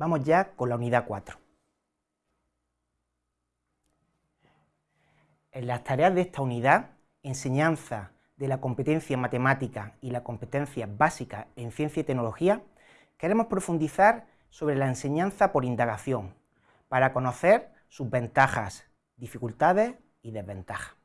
Vamos ya con la unidad 4. En las tareas de esta unidad, enseñanza de la competencia en matemática y la competencia básica en ciencia y tecnología, queremos profundizar sobre la enseñanza por indagación, para conocer sus ventajas, dificultades y desventajas.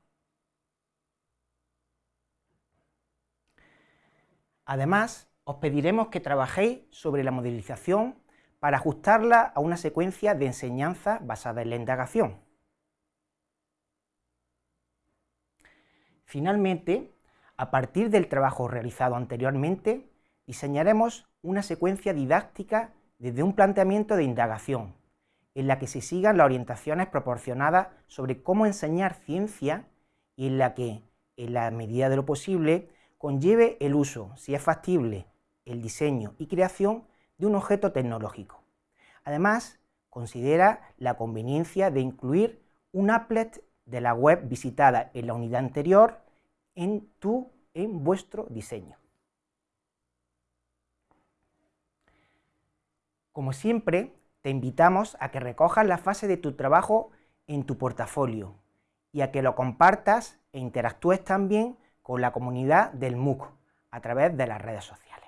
Además, os pediremos que trabajéis sobre la modelización para ajustarla a una secuencia de enseñanza basada en la indagación. Finalmente, a partir del trabajo realizado anteriormente, diseñaremos una secuencia didáctica desde un planteamiento de indagación, en la que se sigan las orientaciones proporcionadas sobre cómo enseñar ciencia y en la que, en la medida de lo posible, conlleve el uso, si es factible, el diseño y creación de un objeto tecnológico. Además, considera la conveniencia de incluir un applet de la web visitada en la unidad anterior en, tu, en vuestro diseño. Como siempre, te invitamos a que recojas la fase de tu trabajo en tu portafolio y a que lo compartas e interactúes también con la comunidad del MOOC a través de las redes sociales.